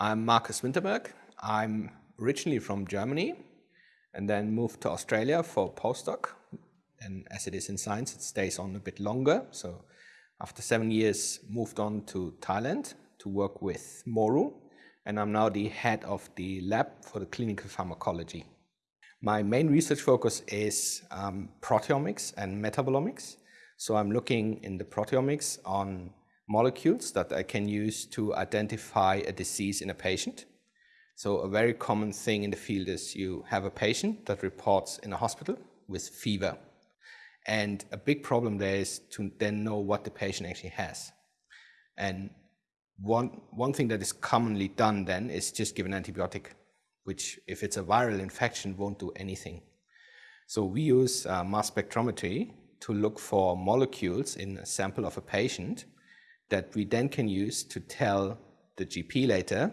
I'm Marcus Winterberg. I'm originally from Germany and then moved to Australia for postdoc. And as it is in science, it stays on a bit longer. So after seven years, moved on to Thailand to work with Moru. And I'm now the head of the lab for the clinical pharmacology. My main research focus is um, proteomics and metabolomics. So I'm looking in the proteomics on molecules that I can use to identify a disease in a patient. So a very common thing in the field is you have a patient that reports in a hospital with fever. And a big problem there is to then know what the patient actually has. And one, one thing that is commonly done then is just give an antibiotic, which if it's a viral infection won't do anything. So we use uh, mass spectrometry to look for molecules in a sample of a patient that we then can use to tell the GP later,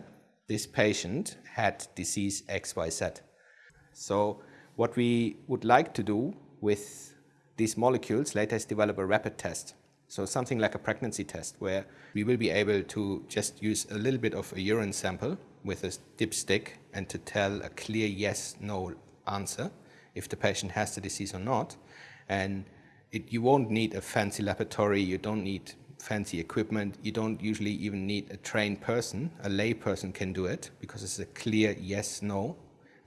this patient had disease XYZ. So what we would like to do with these molecules later is develop a rapid test. So something like a pregnancy test where we will be able to just use a little bit of a urine sample with a dipstick and to tell a clear yes, no answer if the patient has the disease or not. And it, you won't need a fancy laboratory, you don't need fancy equipment. You don't usually even need a trained person. A lay person can do it because it's a clear yes, no,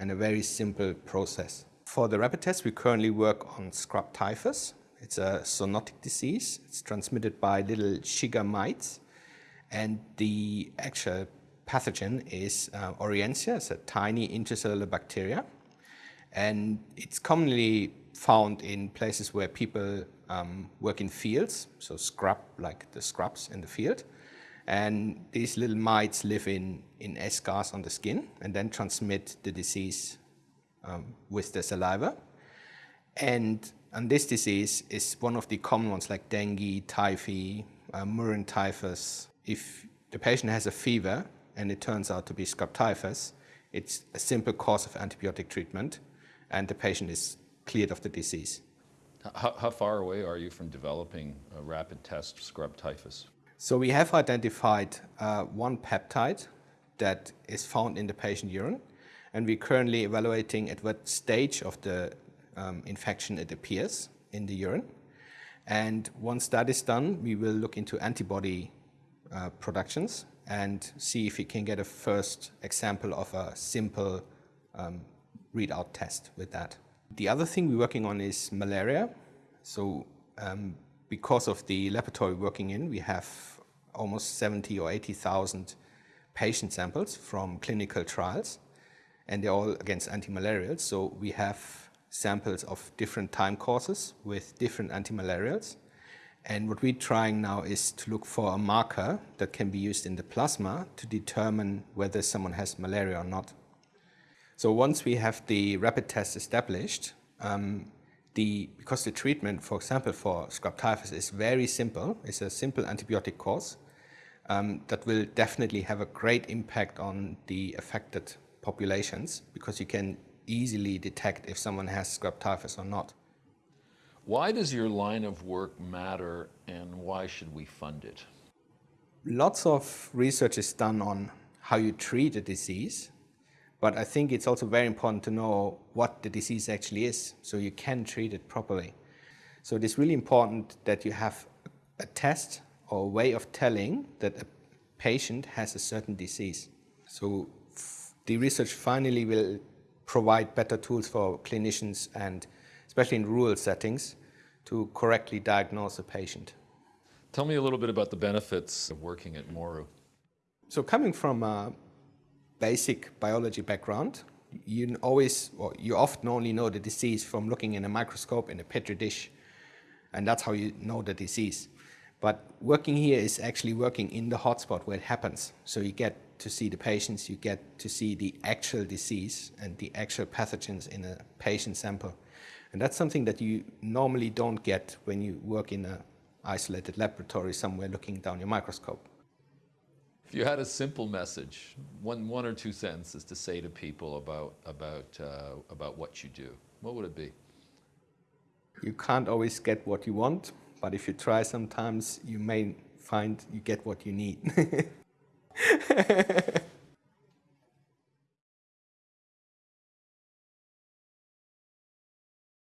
and a very simple process. For the rapid test, we currently work on scrub typhus. It's a zoonotic disease. It's transmitted by little chigger mites. And the actual pathogen is uh, Orientia. It's a tiny intracellular bacteria. And it's commonly found in places where people um, work in fields, so scrub, like the scrubs in the field. And these little mites live in, in eschars on the skin and then transmit the disease um, with the saliva. And, and this disease is one of the common ones like dengue, typhi, uh, murine typhus. If the patient has a fever and it turns out to be scrub typhus, it's a simple course of antibiotic treatment and the patient is cleared of the disease. How, how, far away are you from developing a rapid test scrub typhus? So we have identified uh, one peptide that is found in the patient urine, and we're currently evaluating at what stage of the um, infection it appears in the urine. And once that is done, we will look into antibody uh, productions and see if we can get a first example of a simple um, readout test with that. The other thing we're working on is malaria. So um, because of the laboratory working in, we have almost 70 or 80,000 patient samples from clinical trials, and they're all against antimalarials. So we have samples of different time courses with different antimalarials. And what we're trying now is to look for a marker that can be used in the plasma to determine whether someone has malaria or not. So once we have the rapid test established, um, the, because the treatment, for example, for scrub typhus is very simple, it's a simple antibiotic course um, that will definitely have a great impact on the affected populations because you can easily detect if someone has scrub typhus or not. Why does your line of work matter and why should we fund it? Lots of research is done on how you treat a disease but I think it's also very important to know what the disease actually is so you can treat it properly. So it is really important that you have a test or a way of telling that a patient has a certain disease. So the research finally will provide better tools for clinicians and especially in rural settings to correctly diagnose a patient. Tell me a little bit about the benefits of working at Moru. So coming from a basic biology background, you always, or you often only know the disease from looking in a microscope in a petri dish, and that's how you know the disease. But working here is actually working in the hotspot where it happens. So you get to see the patients, you get to see the actual disease and the actual pathogens in a patient sample. And that's something that you normally don't get when you work in an isolated laboratory somewhere looking down your microscope. If you had a simple message, one, one or two sentences to say to people about, about, uh, about what you do, what would it be? You can't always get what you want, but if you try sometimes, you may find you get what you need.